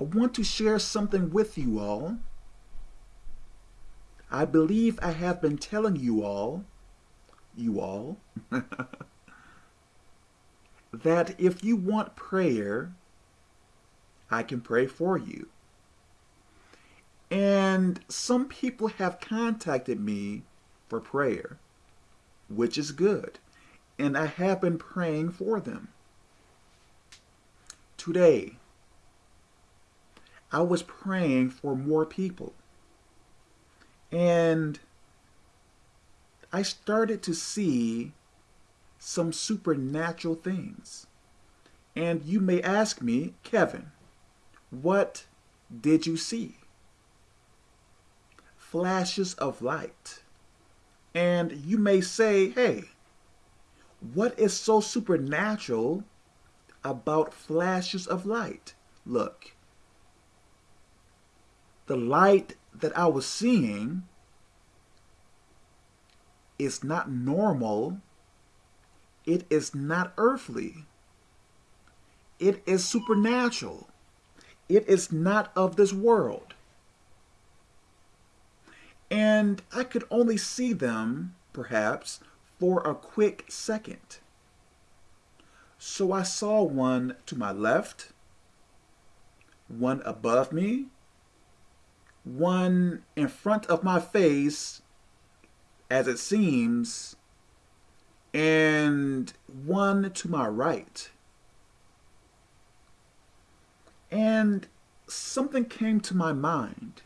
I want to share something with you all. I believe I have been telling you all, you all, that if you want prayer, I can pray for you. And some people have contacted me for prayer, which is good. And I have been praying for them. Today, I was praying for more people. And I started to see some supernatural things. And you may ask me, Kevin, what did you see? Flashes of light. And you may say, hey, what is so supernatural about flashes of light? Look, the light that I was seeing is not normal. It is not earthly. It is supernatural. It is not of this world. And I could only see them, perhaps, for a quick second. So I saw one to my left, one above me, one in front of my face, as it seems, and one to my right. And something came to my mind.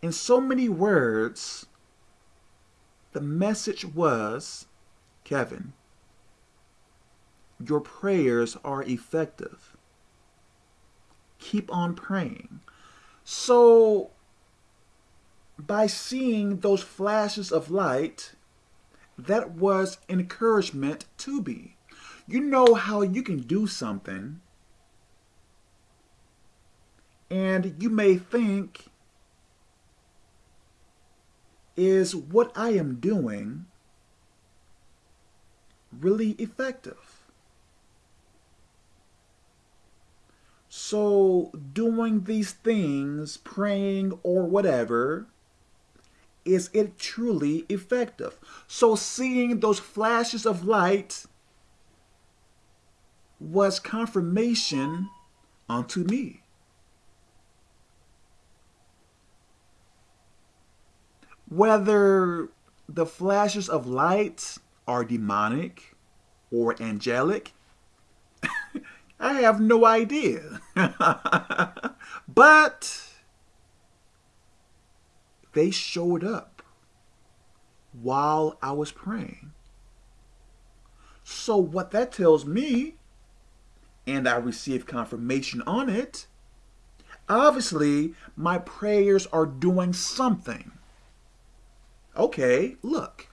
In so many words, the message was, Kevin, your prayers are effective. Keep on praying. So, by seeing those flashes of light, that was encouragement to be. You know how you can do something and you may think, is what I am doing really effective? So doing these things, praying or whatever, is it truly effective? So seeing those flashes of light was confirmation unto me. Whether the flashes of light are demonic or angelic, I have no idea. but they showed up while I was praying. So what that tells me, and I received confirmation on it, obviously my prayers are doing something. Okay, look.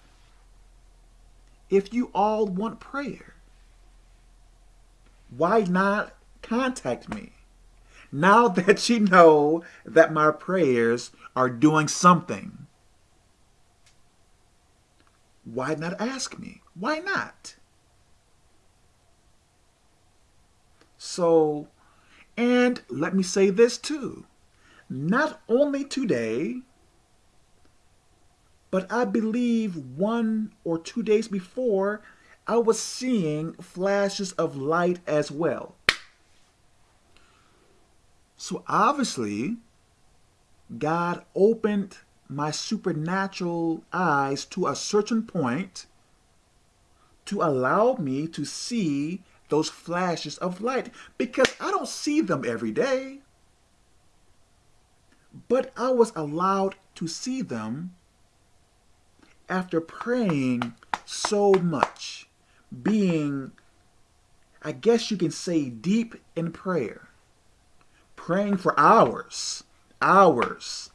If you all want prayer, why not contact me? Now that you know that my prayers are doing something, why not ask me? Why not? So, and let me say this too. Not only today, but I believe one or two days before, I was seeing flashes of light as well. So obviously, God opened my supernatural eyes to a certain point to allow me to see those flashes of light because I don't see them every day. But I was allowed to see them after praying so much, being, I guess you can say, deep in prayer, praying for hours, hours,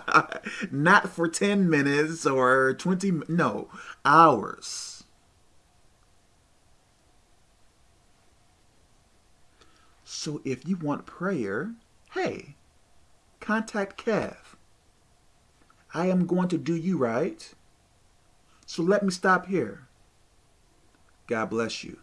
not for 10 minutes or 20, no, hours. So if you want prayer, hey, contact Kev. I am going to do you right. So let me stop here. God bless you.